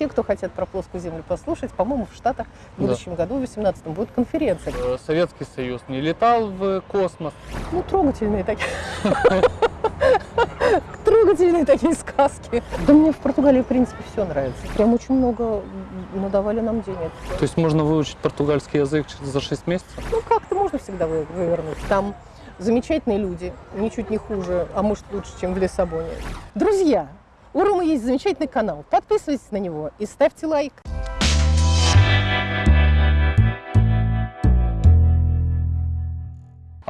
все, кто хотят про плоскую Землю послушать, по-моему, в Штатах в Да. будущем году, в 2018 будет конференция. Э, Советский Союз не летал в космос. Ну, трогательные такие. Трогательные такие сказки. Да мне в Португалии, в принципе, все нравится. Прям очень много надавали нам денег. То есть можно выучить португальский язык за 6 месяцев? Ну, как-то можно всегда вы- вывернуть. Там замечательные люди, ничуть не хуже, а может лучше, чем в Лиссабоне. Друзья, у Ромы есть замечательный канал. Подписывайтесь на него и ставьте лайк.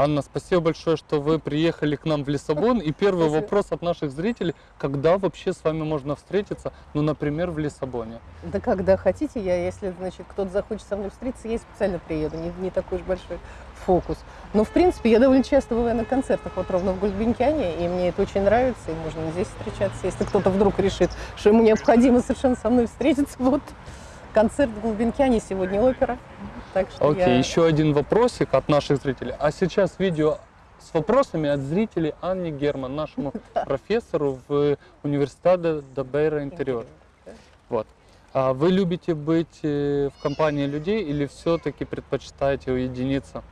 Анна, спасибо большое, что вы приехали к нам в Лиссабон. И первый Спасибо. вопрос от наших зрителей, когда вообще с вами можно встретиться, ну, например, в Лиссабоне? Да когда хотите, я, если, значит, кто-то захочет со мной встретиться, я специально приеду, не, не такой уж большой фокус. Но, в принципе, я довольно часто бываю на концертах, вот ровно в Гульбенкиане, и мне это очень нравится, и можно здесь встречаться, если кто-то вдруг решит, что ему необходимо совершенно со мной встретиться. Вот концерт в Гульбенкиане, сегодня опера. Так что Окей, я... еще один вопросик от наших зрителей. А сейчас видео с вопросами от зрителей Анне Герман, нашему профессору в университете Дабейра Интерьер. Вот. А вы любите быть э, в компании людей или все-таки предпочитаете уединиться?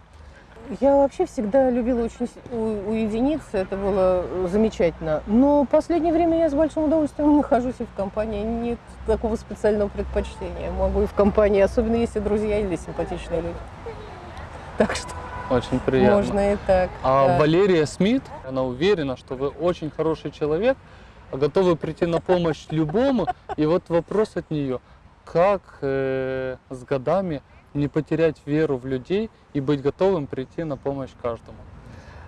Я вообще всегда любила очень уединиться, это было замечательно. Но в последнее время я с большим удовольствием нахожусь и в компании. Нет такого специального предпочтения. Могу и в компании, особенно если друзья или симпатичные люди. Так что Очень приятно. можно и так. А да. Валерия Смит, она уверена, что вы очень хороший человек, готовы прийти на помощь любому. И вот вопрос от нее, как э, с годами не потерять веру в людей и быть готовым прийти на помощь каждому?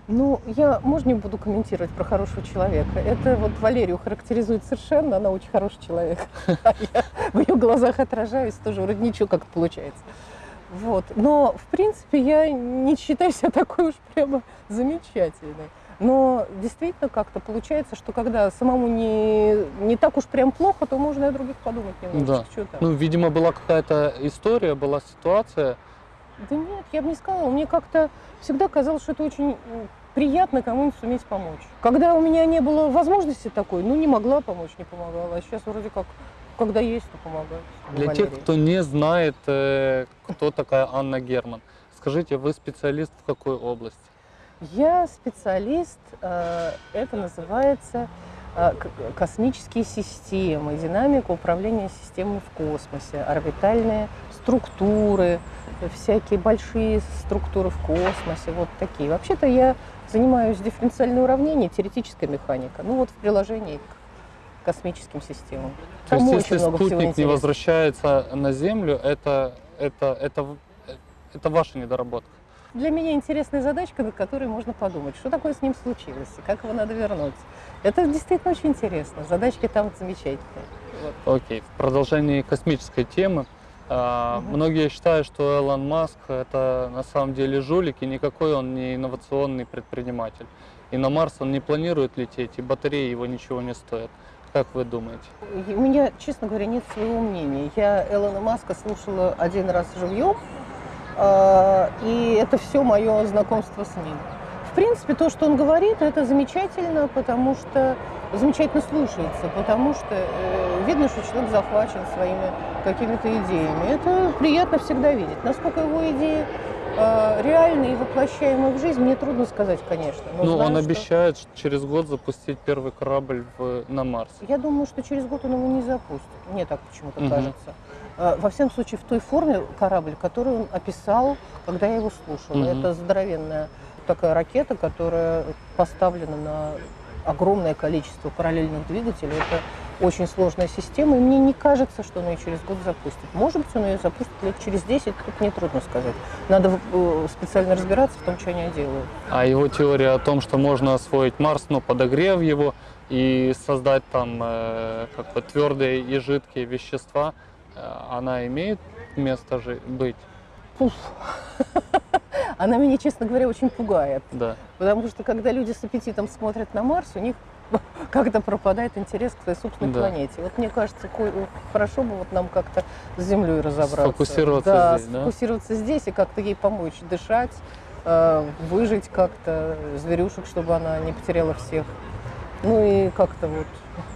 Ну, я, можно не буду комментировать про хорошего человека. Это вот Валерию характеризует совершенно, она очень хороший человек. А я в ее глазах отражаюсь, тоже вроде ничего как получается. Вот. Но, в принципе, я не считаю себя такой уж прямо замечательной. Но действительно как-то получается, что когда самому не, не так уж прям плохо, то можно и о других подумать немножечко. Чё там? Ну, видимо, была какая-то история, была ситуация. Да нет, я бы не сказала. Мне как-то всегда казалось, что это очень приятно кому-нибудь суметь помочь. Когда у меня не было возможности такой, ну не могла помочь, не помогала. А сейчас вроде как, когда есть, то помогаю. Для Валерий. тех, кто не знает, э, кто такая Анна Герман, скажите, вы специалист в какой области? Я специалист, э, это называется э, космические системы, динамика управления системами в космосе, орбитальные структуры, э, всякие большие структуры в космосе, вот такие. Вообще-то я занимаюсь дифференциальным уравнением, теоретическая механика, ну вот в приложении к космическим системам. То Там есть, если спутник не возвращается на Землю, это, это, это, в- это ваша недоработка. Для меня интересная задачка, над которой можно подумать, что такое с ним случилось, и как его надо вернуть. Это действительно очень интересно. Задачки там замечательные. Вот. Окей, в продолжении космической темы. а, Мгм. Многие считают, что Элон Маск это на самом деле жулик, и никакой он не инновационный предприниматель. И на Марс он не планирует лететь, и батареи его ничего не стоят. Как вы думаете? У меня, честно говоря, нет своего мнения. Я Элона Маска слушала один раз живьем, и это все мое знакомство с ним. В принципе, то, что он говорит, это замечательно, потому что замечательно слушается, потому что э, видно, что человек захвачен своими какими-то идеями. Это приятно всегда видеть. Насколько его идеи э, реальны и воплощаемы в жизнь, мне трудно сказать, конечно. но ну, знаю, он что- обещает через год запустить первый корабль в- на Марс. Я думаю, что через год он его не запустит. Мне так почему-то Мгм. кажется. Э, Во всяком случае, в той форме корабль, который он описал, когда я его слушала. Мгм. Это здоровенная такая ракета, которая поставлена на огромное количество параллельных двигателей. Это очень сложная система, и мне не кажется, что он ее через год запустит. Может быть, он ее запустит лет через 10, тут мне трудно сказать. Надо э, специально разбираться в том, что они делают. А его теория о том, что можно освоить Марс, но подогрев его и создать там э, как бы твердые и жидкие вещества, она имеет место жи- быть, Пуф. Она меня, честно говоря, очень пугает. да. Потому что когда люди с аппетитом смотрят на Марс, у них как-то пропадает интерес к своей собственной Да. планете. Вот мне кажется, хорошо бы вот нам как-то с Землей разобраться. Сфокусироваться да, здесь, да? сфокусироваться здесь и как-то ей помочь дышать, э, выжить как-то, зверюшек, чтобы она не потеряла всех. Ну и как-то вот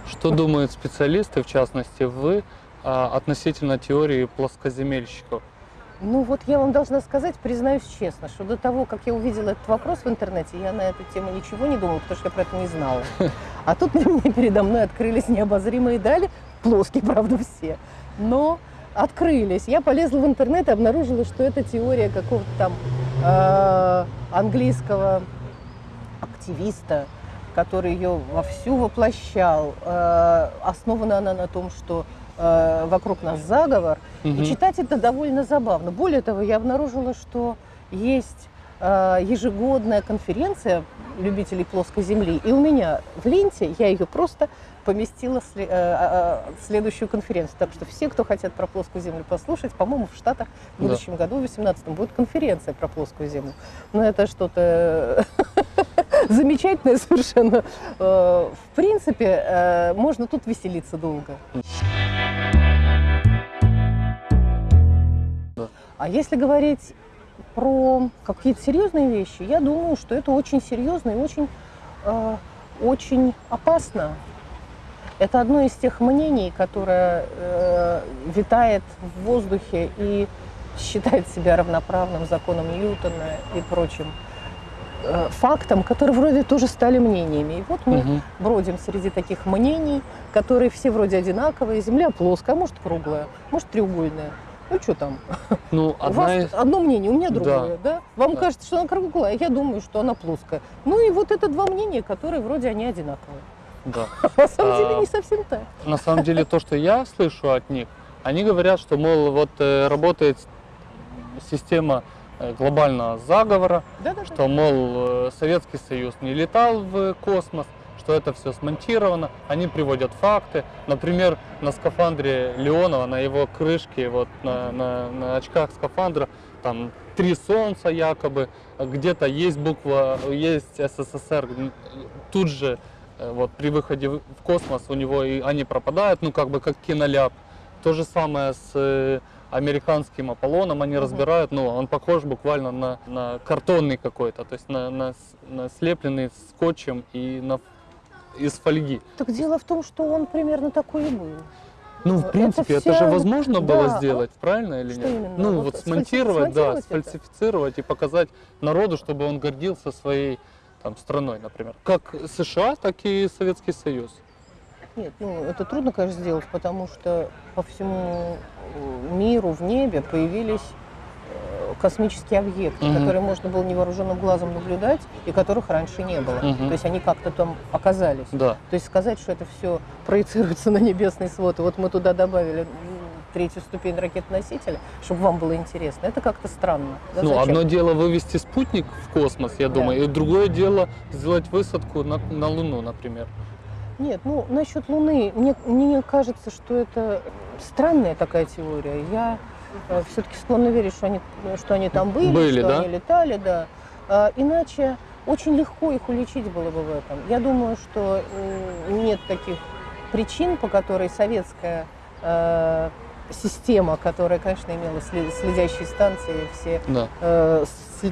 Что думают специалисты, в частности вы, относительно теории плоскоземельщиков? Ну вот я вам должна сказать, признаюсь честно, что до того, как я увидела этот вопрос в интернете, я на эту тему ничего не думала, потому что я про это не знала. А тут мне передо мной открылись необозримые дали, плоские, правда, все, но открылись. Я полезла в интернет и обнаружила, что это теория какого-то там э, английского активиста, который ее вовсю воплощал. Э, основана она на том, что э, вокруг нас заговор. Мгм. И читать это довольно забавно. Более того, я обнаружила, что есть э, ежегодная конференция любителей плоской земли. И у меня в ленте я ее просто поместила э, э, э, следующую конференцию. Так что все, кто хотят про плоскую землю послушать, по-моему, в Штатах в Да. будущем году, в 2018 будет конференция про плоскую землю. Но это что-то замечательное совершенно. В принципе, можно тут веселиться долго. А если говорить про какие-то серьезные вещи, я думаю, что это очень серьезно и очень, э, очень опасно. Это одно из тех мнений, которое э, витает в воздухе и считает себя равноправным законом Ньютона и прочим э, фактам, которые вроде тоже стали мнениями. И вот мы Мгм. бродим среди таких мнений, которые все вроде одинаковые. Земля плоская, а может круглая, может треугольная. Ну что там? Ну, У одна вас из... одно мнение, у меня Да. другое, да? Вам Да. кажется, что она круглая, а я думаю, что она плоская. Ну и вот это два мнения, которые вроде они одинаковые. Да. На самом деле А, не совсем так. На самом деле, то, что я слышу от них, они говорят, что, мол, вот э, работает система э, глобального заговора, что, мол, э, Советский Союз не летал в космос, что это все смонтировано. Они приводят факты. Например, на скафандре Леонова, на его крышке, вот на, на- на очках скафандра, там три солнца якобы, где-то есть буква, есть СССР, тут же э, вот при выходе в космос у него и они пропадают, ну как бы как киноляп. То же самое с э, американским Аполлоном они Мгм. разбирают, ну он похож буквально на, на картонный какой-то, то есть на, на, на слепленный скотчем и на, из фольги. Так дело в том, что он примерно такой и был. Ну, Это в принципе, это, вся- же возможно было да. сделать, правильно или Что нет? именно? Ну, Вот вот, сфальси- смонтировать, да, сфальсифицировать это? и показать народу, чтобы он гордился своей там, страной, например. Как США, так и Советский Союз. Нет, ну это трудно, конечно, сделать, потому что по всему э, миру в небе появились космические объекты, Мгм. которые можно было невооруженным глазом наблюдать и которых раньше не было. Мгм. То есть они как-то там оказались. Да. То есть сказать, что это все проецируется на небесный свод, и вот мы туда добавили третью ступень ракет-носителя, чтобы вам было интересно, это как-то странно. Да, Ну, зачем? одно дело вывести спутник в космос, я Да. думаю, и другое дело сделать высадку на, на Луну, например. Нет, ну насчет Луны, мне, мне кажется, что это странная такая теория. Я все-таки склонна верить, что они, что они там были, Были, что да? они летали, да. А, иначе очень легко их уличить было бы в этом. Я думаю, что нет таких причин, по которой советская э, система, которая, конечно, имела сле- следящие станции, все Да. э,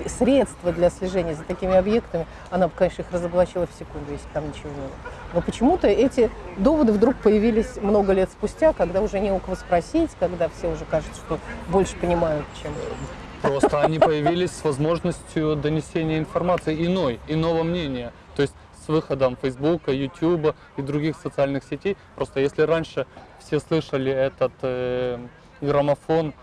средства для слежения за такими объектами, она бы, конечно, их разоблачила в секунду, если там ничего не было. Но почему-то эти доводы вдруг появились много лет спустя, когда уже не у кого спросить, когда все уже кажется, что больше понимают, чем... Просто они появились с возможностью донесения информации иной, иного мнения. То есть с выходом Фейсбука, Ютуба и других социальных сетей. Просто если раньше все слышали этот э, граммофон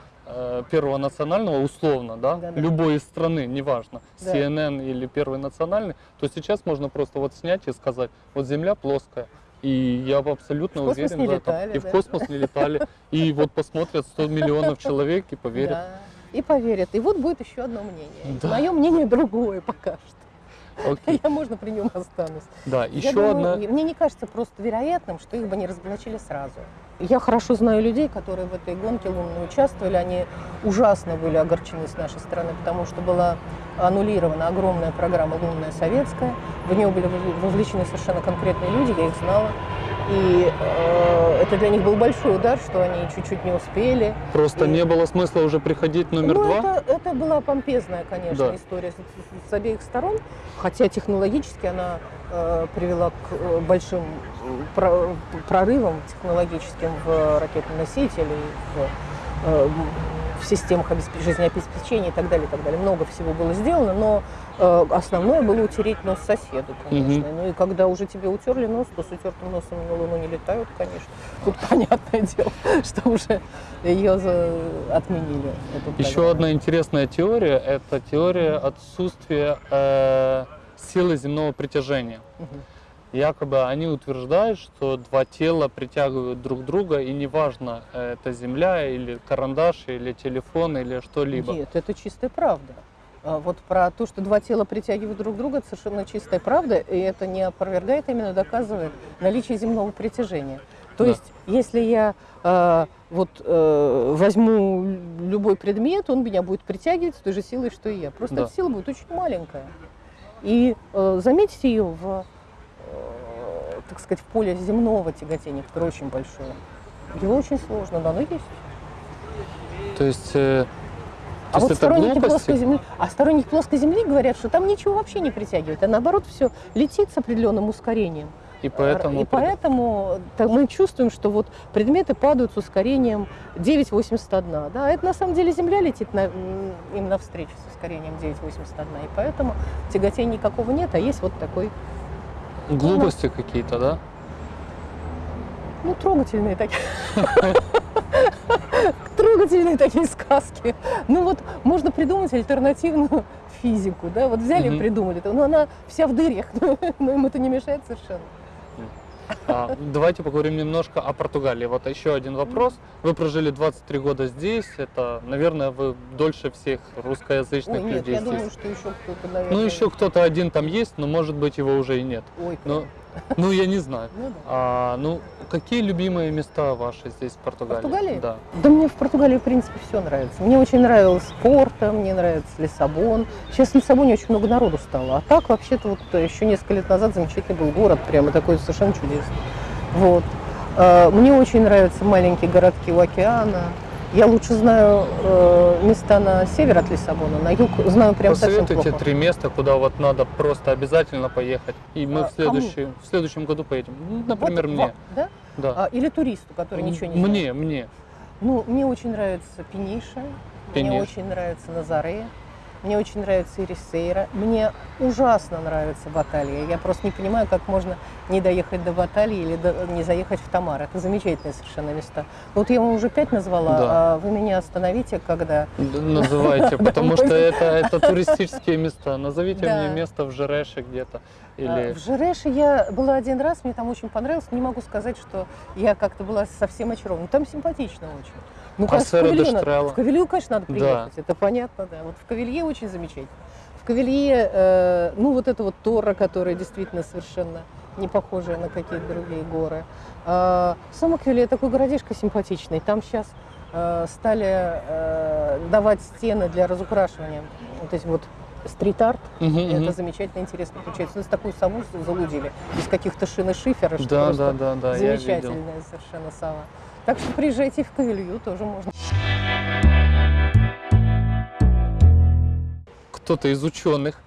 Первого национального, условно, да, Да-да. любой из страны, неважно, Да. CNN или Первый национальный, то сейчас можно просто вот снять и сказать, вот Земля плоская. И я абсолютно В уверен в этом. летали, и в да. космос не летали. И вот посмотрят 100 миллионов человек и поверят. Да. И поверят. И вот будет еще одно мнение. Да. Мое мнение другое пока что. Окей. Я, можно, при нем останусь. Да, Я еще думаю, одна. Мне не кажется просто вероятным, что их бы не разоблачили сразу. Я хорошо знаю людей, которые в этой гонке лунной участвовали. Они ужасно были огорчены с нашей стороны, потому что была аннулирована огромная программа «Лунная советская». В нее были вовлечены совершенно конкретные люди, я их знала. И э, это для них был большой удар, что они чуть-чуть не успели. Просто И- не было смысла уже приходить номер ну, два? Это, это была помпезная, конечно, Да. история с, с- с обеих сторон, хотя технологически она э, привела к э, большим про- прорывам технологическим в ракетном носителе, в, э, в системах обесп- жизнеобеспечения и так далее, и так далее. Много всего было сделано, но э, основное было утереть нос соседу, конечно. Ну и когда уже тебе утерли нос, то с утертым носом на Луну не летают, конечно. Тут понятное дело, что уже ее за- отменили. Еще одна интересная теория – это теория отсутствия э, силы земного притяжения. Мгм. Якобы они утверждают, что два тела притягивают друг друга, и неважно, э, это земля или карандаш, или телефон, или что-либо. Нет, это чистая правда. А Вот про то, что два тела притягивают друг друга, это совершенно чистая правда, и это не опровергает, а именно доказывает наличие земного притяжения. То Да. есть, если я э, вот э, возьму любой предмет, он меня будет притягивать с той же силой, что и я. Просто Да. эта сила будет очень маленькая. И э, заметьте ее в, так сказать, в поле земного тяготения, которое очень большое. Его очень сложно, да, но есть. То есть, э, А то вот сторонники глупости? плоской земли, а сторонники плоской земли говорят, что там ничего вообще не притягивает, а наоборот все летит с определенным ускорением. И поэтому... и поэтому так мы чувствуем, что вот предметы падают с ускорением 9,81. Да, это на самом деле Земля летит на, им навстречу с ускорением 9,81. И поэтому тяготения никакого нет, а есть вот такой, Глупости какие-то, да? ну, трогательные такие. Трогательные такие сказки. Ну вот можно придумать альтернативную физику, да, вот взяли и придумали, но она вся в дырях, но им это не мешает совершенно. А, давайте поговорим немножко о Португалии. Вот еще один вопрос. Вы прожили 23 года здесь. Это, наверное, вы дольше всех русскоязычных Ой, нет, людей я здесь. думаю, что еще кто-то, наверное... Ну, еще кто-то один там есть, но, может быть, его уже и нет. Ой, Ну, ну я не знаю. ну да. А, ну, какие любимые места ваши здесь, в Португалии? Португалии? Да. Да мне в Португалии, в принципе, все нравится. Мне очень нравилось Порто, мне нравится Лиссабон. Сейчас в Лиссабоне очень много народу стало. А так, вообще-то, вот э, еще несколько лет назад замечательный был город, прямо такой совершенно чудесный. Вот. Э, Мне очень нравятся маленькие городки у океана. Я лучше знаю э, места на север от Лиссабона, на юг знаю прям совсем Посоветуйте плохо. три места, куда вот надо просто обязательно поехать. И мы А, в, следующий, в следующем году поедем. Ну, Вот, Например, во- мне. Да? Да. А, или туристу, который ничего не знает. Мне, мне. Ну, мне очень нравится Пениша, мне Пениш. очень нравится Назаре, мне очень нравится Ирисейра, мне ужасно нравится Баталия. Я просто не понимаю, как можно не доехать до Баталии или до- не заехать в Тамар. Это замечательные совершенно места. Вот я вам уже пять назвала, Да. а вы меня остановите, когда... Называйте, потому что это, это туристические места. Назовите Да. мне место в Жереше где-то. А, Или... В Жереше я была один раз, мне там очень понравилось. Не могу сказать, что я как-то была совсем очарована. Там симпатично очень. Ну, А конечно, в Кавилье надо-? В Кавилью, конечно, надо Да. приехать, это понятно, да. Вот в Кавилье очень замечательно. В Кавилье, э, ну, вот это вот Тора, которая действительно совершенно не похожая на какие-то другие горы. А, Сама Кавилье такой городишко симпатичный. Там сейчас стали э, давать стены для разукрашивания. Вот эти вот стрит-арт. Мгм. Это замечательно интересно получается. Нас такую сову залудили из каких-то шин и шифера, что Да, да, да, да, замечательная совершенно сова. Так что приезжайте в Кавилью, тоже можно. Кто-то из ученых,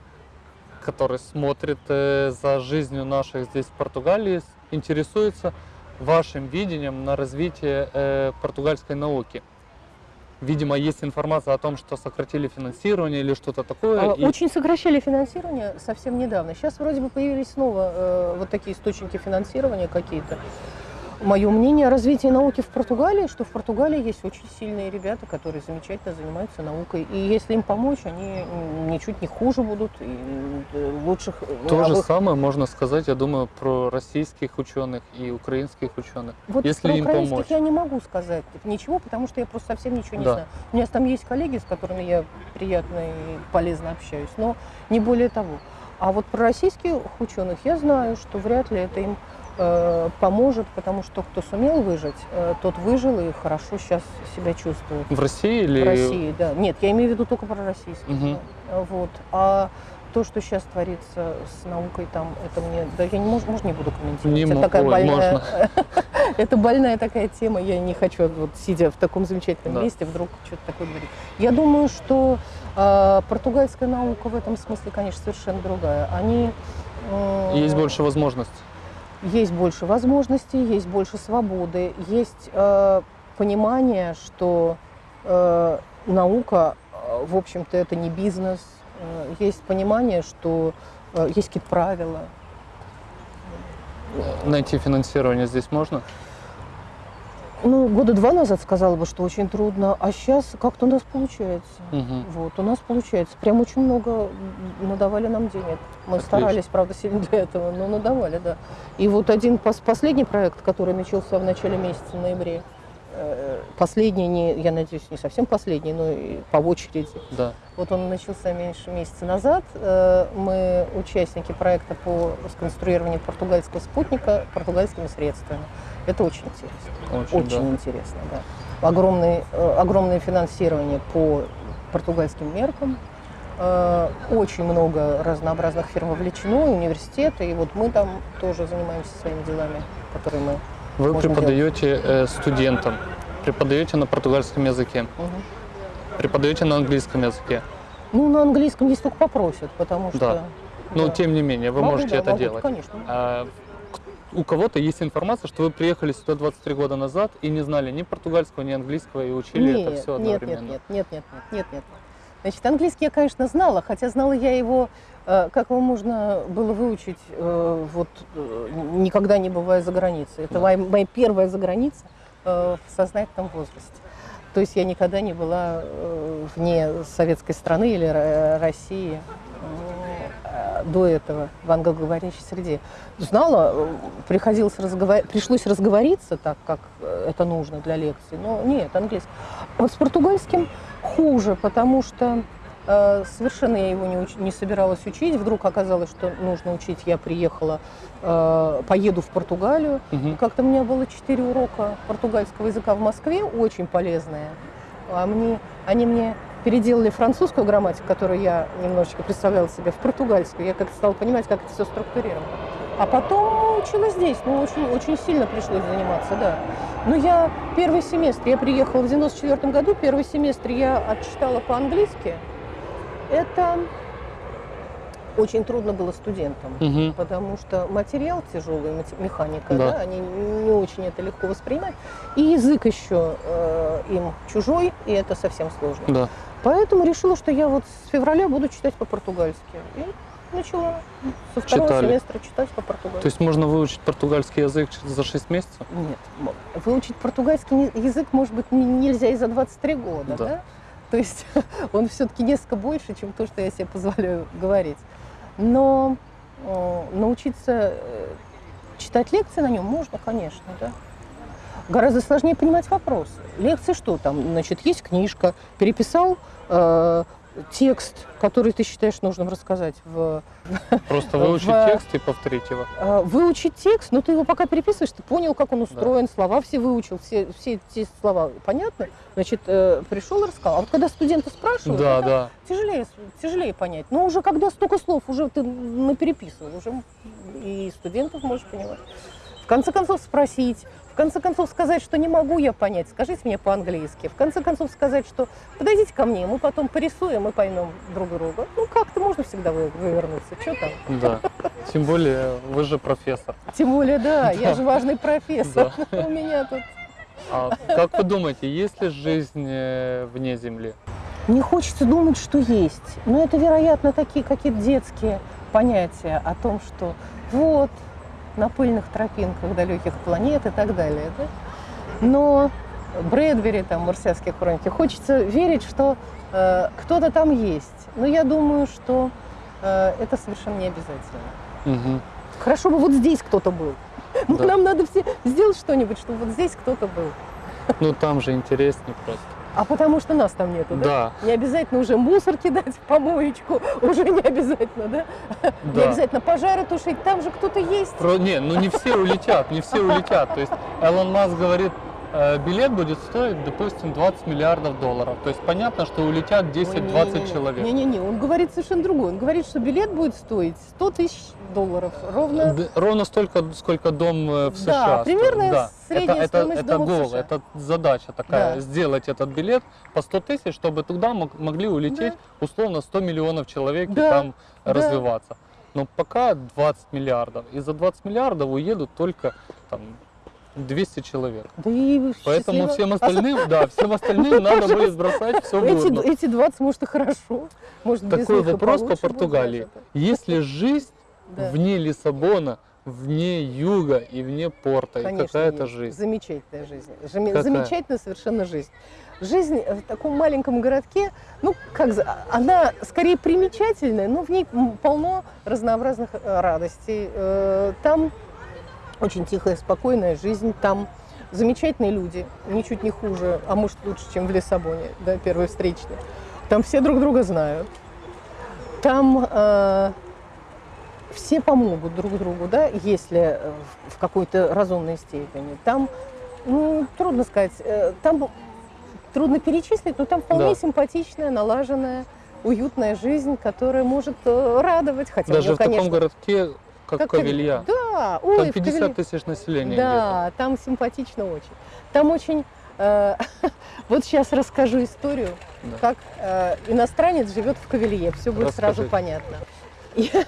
который смотрит э, за жизнью наших здесь в Португалии, интересуется вашим видением на развитие э, португальской науки. Видимо, есть информация о том, что сократили финансирование или что-то такое. А, и- Очень сокращали финансирование совсем недавно. Сейчас вроде бы появились снова э, вот такие источники финансирования какие-то. Мое мнение о развитии науки в Португалии, что в Португалии есть очень сильные ребята, которые замечательно занимаются наукой. И если им помочь, они ничуть не хуже будут и э, лучших э, То же самое можно сказать, я думаю, про российских ученых и украинских ученых. Вот Если про им украинских помочь. я не могу сказать ничего, потому что я просто совсем ничего не Да. знаю. У меня там есть коллеги, с которыми я приятно и полезно общаюсь, но не более того. А вот про российских ученых я знаю, что вряд ли это им поможет, потому что кто сумел выжить, э, тот выжил и хорошо сейчас себя чувствует. В России или... В России, да. Нет, я имею в виду только про российских. Мгм. да. Вот. А то, что сейчас творится с наукой, там, это мне, да, я не может, может, не буду комментировать. Не это такая ой, больная, это больная такая тема. Я не хочу, вот сидя в таком замечательном Да. месте, вдруг что-то такое говорить. Я думаю, что э, португальская наука в этом смысле, конечно, совершенно другая. Они Есть больше возможностей. Есть больше возможностей, есть больше свободы, есть э, понимание, что э, наука, э, в общем-то, это не бизнес, э, есть понимание, что э, есть какие-то правила. Найти финансирование здесь можно? Ну, года два назад сказала бы, что очень трудно, а сейчас как-то у нас получается. Мгм. Вот, у нас получается. Прям очень много надавали нам денег. Мы Отлично. старались, правда, сильно для этого, но надавали, да. И вот один пос- последний проект, который начался в начале месяца, в ноябре, э, последний, не, я надеюсь, не совсем последний, но и по очереди. Да. Вот он начался меньше месяца назад. Э, Мы участники проекта по сконструированию португальского спутника португальскими средствами. Это очень интересно. Очень, Очень да. интересно, да. Огромный, э, огромное финансирование по португальским меркам. Э, Очень много разнообразных фирм вовлечено, университеты, и вот мы там тоже занимаемся своими делами, которые мы... Вы преподаете э, студентам, преподаете на португальском языке, Мгм. Преподаете на английском языке. Ну, на английском здесь только попросят, потому что... Да. Но да. тем не менее, вы Могу, можете да, это могу, делать. Конечно. А у кого-то есть информация, что вы приехали сюда 23 года назад и не знали ни португальского, ни английского и учили это все нет, нет, одновременно. нет, нет, нет, нет, нет, нет. Значит, английский я, конечно, знала, хотя знала я его, э, как его можно было выучить, э, вот э, никогда не бывая за границей. Это Да. моя, моя первая заграница в сознательном возрасте. То есть я никогда не была э, вне советской страны или Ро- России э, до этого в англоговорящей среде. Знала, э, приходилось разговор... пришлось разговориться так, как э, это нужно для лекции, но нет, английский. Вот с португальским хуже, потому что э, совершенно я его не, уч- не собиралась учить. Вдруг оказалось, что нужно учить. Я приехала, э, поеду в Португалию. Мгм. Как-то у меня было четыре урока португальского языка в Москве, очень полезные. А мне, они мне переделали французскую грамматику, которую я немножечко представляла себе, в португальскую. Я как-то стала понимать, как это все структурировано. А потом училась здесь, ну, очень, очень сильно пришлось заниматься, да. Но я первый семестр, я приехала в 94 году, первый семестр я отчитала по-английски. Это очень трудно было студентам Мгм. потому что материал тяжелый, механика, Да. да. они не очень это легко воспринимают. И язык еще э, им чужой, и это совсем сложно. Да. Поэтому решила, что я вот с февраля буду читать по-португальски. И начала со второго Читали. семестра читать То по-португальски. есть можно выучить португальский язык за 6 месяцев? Нет, выучить португальский язык, может быть, не- нельзя и за 23 года, Да. да? То есть он все-таки несколько больше, чем то, что я себе позволяю говорить. Но э, научиться э, читать лекции на нем можно, конечно, да. Гораздо сложнее понимать вопросы. Лекции что там? Значит, есть книжка, переписал э, текст, который ты считаешь нужным рассказать в Просто В- выучить текст и повторить его. а, выучить текст, но ты его пока переписываешь, ты понял, как он устроен, слова все выучил, все, все эти слова понятны, значит, э, пришел и рассказал. А вот когда студенты спрашивают, Да, да. тяжелее, тяжелее понять. Но уже когда столько слов, уже ты напереписывал, уже и студентов можешь понимать. В конце концов спросить, в конце концов сказать, что не могу я понять, скажите мне по-английски. В конце концов сказать, что подойдите ко мне, мы потом порисуем и поймем друг друга. Ну как-то можно всегда вы- вывернуться, что там. Да. Тем более, вы же профессор. Тем более, да, я же важный профессор. У меня тут... А как вы думаете, есть ли жизнь э, вне Земли? Не хочется думать, что есть. Но это, вероятно, такие какие-то детские понятия о том, что вот на пыльных тропинках далеких планет и так далее. Да? Но Брэдбери, там, «Марсианские хроники», хочется верить, что э, кто-то там есть. Но я думаю, что э, это совершенно не обязательно. Мгм. Хорошо бы вот здесь кто-то был. Ну, Да. Нам надо все сделать что-нибудь, чтобы вот здесь кто-то был. Ну там же интереснее просто. А потому что нас там нету, да? Да, Не обязательно уже мусор кидать в помоечку, уже не обязательно, да? Не да. обязательно пожары тушить, там же кто-то есть. Про- не, ну не все улетят, не все улетят. То есть Элон Маск говорит билет будет стоить, допустим, 20 миллиардов долларов. То есть понятно, что улетят 10-20 человек. Не-не-не, он говорит совершенно другое. Он говорит, что билет будет стоить 100 тысяч долларов. Ровно Д- Ровно столько, сколько дом э, в Да, США. стоит. примерно да. средняя это, стоимость это, это дома в гол, США. это задача такая, Да. сделать этот билет по 100 тысяч, чтобы туда мог- могли улететь условно 100 миллионов человек и Да, там да. развиваться. Но пока 20 миллиардов. И за 20 миллиардов уедут только там 200 человек. Да и Поэтому счастливо. всем А остальным, да, всем остальным надо будет бросать все в Эти, эти 20, может, и хорошо. Может, Такой вопрос по Португалии. Есть ли жизнь да. вне Лиссабона, вне юга и вне порта? Конечно, какая-то жизнь? Замечательная жизнь. Какая? Замечательная совершенно жизнь. Жизнь в таком маленьком городке, ну, как она скорее примечательная, но в ней полно разнообразных э, радостей. Э, Там очень тихая, спокойная жизнь, там замечательные люди, ничуть не хуже, а может лучше, чем в Лиссабоне, да, первый встречный. Там все друг друга знают. Там э, все помогут друг другу, да, если э, в- какой-то разумной степени. Там, ну, трудно сказать, э, там трудно перечислить, но там вполне Да. симпатичная, налаженная, уютная жизнь, которая может э, радовать, хотя Даже её, в таком конечно, городке, как, как Кавилья. Да, ой, Там в 50 Кавилье- тысяч населения да, там симпатично очень. Там очень... э, вот сейчас расскажу историю, Да. как э, иностранец живет в Кавилье. Все будет сразу Расскажите. понятно. Я,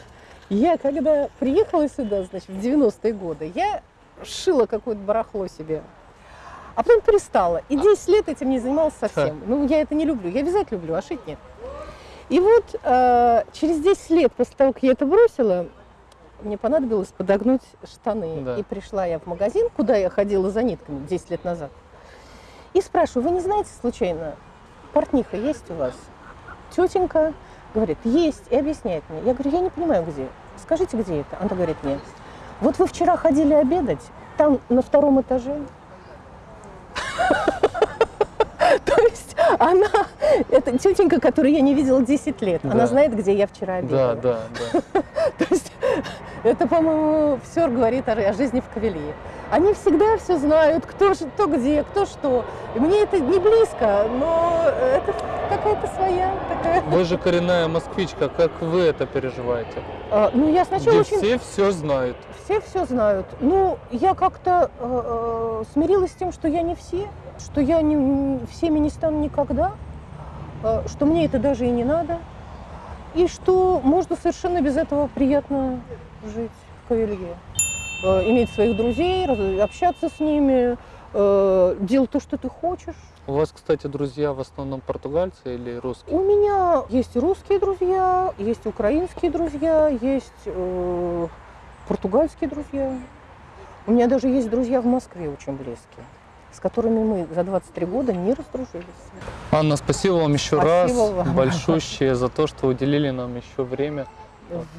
я когда приехала сюда, значит, в 90-е годы, я шила какое-то барахло себе. А потом перестала. И 10 лет этим не занималась совсем. Ну, я это не люблю. Я вязать люблю, а шить нет. И вот э, через 10 лет после того, как я это бросила, мне понадобилось подогнуть штаны. Да. И пришла я в магазин, куда я ходила за нитками 10 лет назад. И спрашиваю, вы не знаете случайно, портниха есть у вас? Тетенька говорит, есть, и объясняет мне. Я говорю, я не понимаю, где. Скажите, где это? Она говорит, нет. Вот вы вчера ходили обедать, там на втором этаже. То есть она, это тетенька, которую я не видела 10 лет, она знает, где я вчера обедала. Да, да, да. То есть это, по-моему, все говорит о, о жизни в Кавелии. Они всегда все знают, кто, кто где, кто что. И мне это не близко, но это какая-то своя такая. Вы же коренная москвичка, как вы это переживаете? А, ну, я сначала Где очень... все все знают. Все все знают. Ну, я как-то э, э, смирилась с тем, что я не все, что я не, не- всеми не стану никогда, э, что мне это даже и не надо, и что можно совершенно без этого приятно жить в Кавелье. Э, иметь своих друзей, общаться с ними, э, делать то, что ты хочешь. У вас, кстати, друзья в основном португальцы или русские? У меня есть русские друзья, есть украинские друзья, есть э, португальские друзья. У меня даже есть друзья в Москве очень близкие, с которыми мы за 23 года не раздружились. Анна, спасибо вам еще Спасибо раз вам. большущее за то, что уделили нам еще время.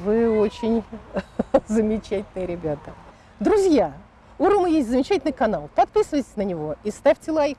Вы очень замечательные ребята. Друзья, у Ромы есть замечательный канал. Подписывайтесь на него и ставьте лайк.